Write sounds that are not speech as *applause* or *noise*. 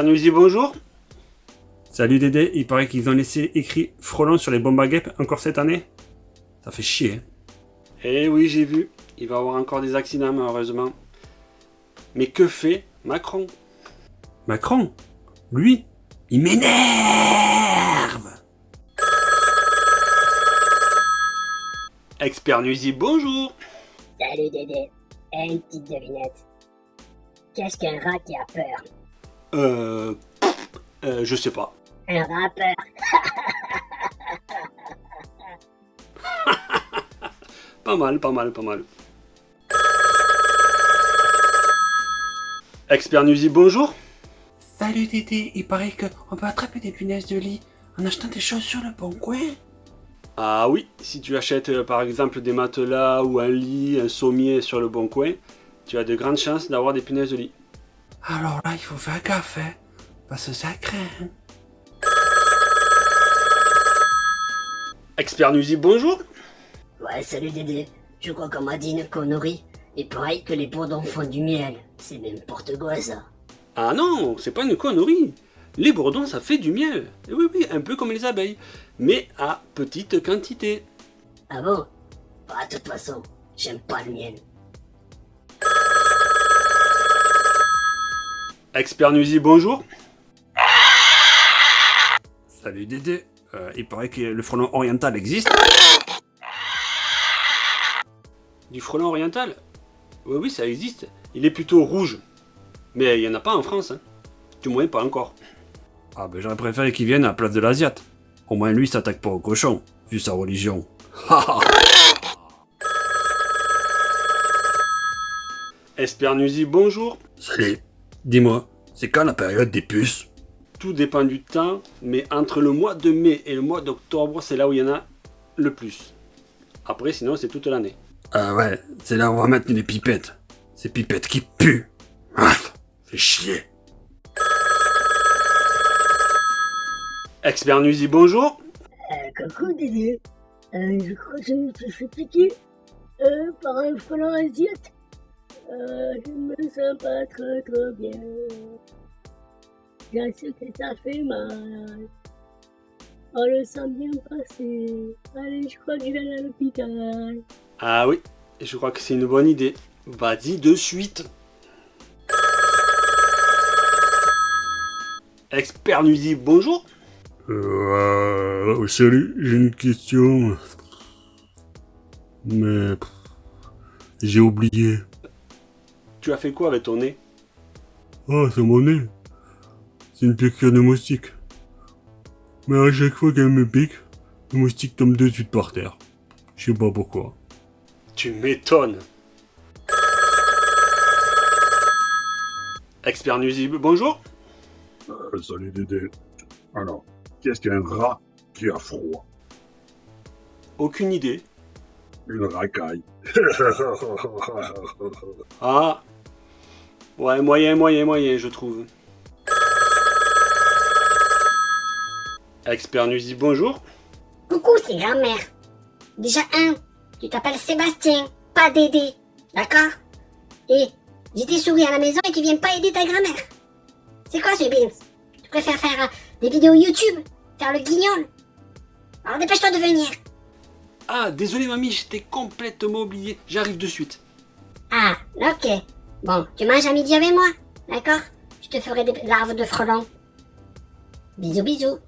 Newsy, bonjour. Salut Dédé, il paraît qu'ils ont laissé écrit frelon sur les bombes à guêpes encore cette année Ça fait chier. hein. Eh oui, j'ai vu. Il va y avoir encore des accidents, malheureusement. Mais que fait Macron? Macron, lui, il m'énerve Expert Newsy, bonjour. Salut Dédé. Une petite devinette. Qu'est-ce qu'un rat qui a peur? Euh... euh je sais pas. Un rappeur. *laughs* Pas mal, pas mal, pas mal. Expert Newsy, bonjour. Salut Dédé, il paraît qu'on peut attraper des punaises de lit en achetant des choses sur le bon coin. Ah oui, si tu achètes euh, par exemple des matelas ou un lit, un sommier sur le bon coin, tu as de grandes chances d'avoir des punaises de lit. Alors là, il faut faire gaffe, hein, parce que ça craint. Expert Newsy, bonjour. Ouais, salut Dédé. Je crois qu'on m'a dit une connerie. Et pareil que les bourdons font du miel. C'est n'importe quoi ça. Ah non, c'est pas une connerie. Les bourdons, ça fait du miel. Et oui, oui, un peu comme les abeilles, mais à petite quantité. Ah bon? Bah de toute façon, j'aime pas le miel. Expert Newsy, bonjour. Salut Dédé, Euh, il paraît que le frelon oriental existe. Du frelon oriental Oui, oui, ça existe. Il est plutôt rouge. Mais il n'y en a pas en France. Hein. Du moins, pas encore. Ah ben j'aurais préféré qu'il vienne à la place de l'Asiate. Au moins lui il s'attaque pas au cochon, vu sa religion. Expert Newsy, bonjour. Salut, dis-moi, c'est quand la période des puces? Tout dépend du temps, mais entre le mois de mai et le mois d'octobre, c'est là où il y en a le plus. Après, sinon, c'est toute l'année. Ah ouais, c'est là où on va mettre les pipettes. Ces pipettes qui puent. Ah, fait chier. Expert Newsy, bonjour. Euh, coucou Dédé. Euh, je crois que je me suis fait piquer euh, par un frelon asiate. Euh, je me sens pas trop trop bien. Bien sûr que ça fait mal. On le sent bien passer. Allez, je crois que je vais aller à l'hôpital. Ah oui, je crois que c'est une bonne idée. Vas-y de suite. Expert Newsy, bonjour. Euh, salut, j'ai une question. Mais... J'ai oublié. Tu as fait quoi avec ton nez? Ah, c'est mon nez. C'est une piqûre de moustique. Mais à chaque fois qu'elle me pique, le moustique tombe de suite par terre. Je sais pas pourquoi. Tu m'étonnes. Expert nuisible, bonjour. Euh, salut Dédé. Alors, qu'est-ce qu'un rat qui a froid? Aucune idée. Une racaille. *laughs* Ah. Ouais, moyen, moyen, moyen, je trouve. Expert nuisible, bonjour. Coucou, c'est grand-mère. Déjà un, tu t'appelles Sébastien, pas Dédé, d'accord? Et j'ai tes souris à la maison et tu viens pas aider ta grand-mère. C'est quoi ce Beans? Tu préfères faire euh, des vidéos YouTube? Faire le guignol? Alors dépêche-toi de venir. Ah, désolé mamie, j'étais complètement oublié. J'arrive de suite. Ah, ok. Bon, tu manges à midi avec moi, d'accord? Je te ferai des larves de frelon. Bisous bisous.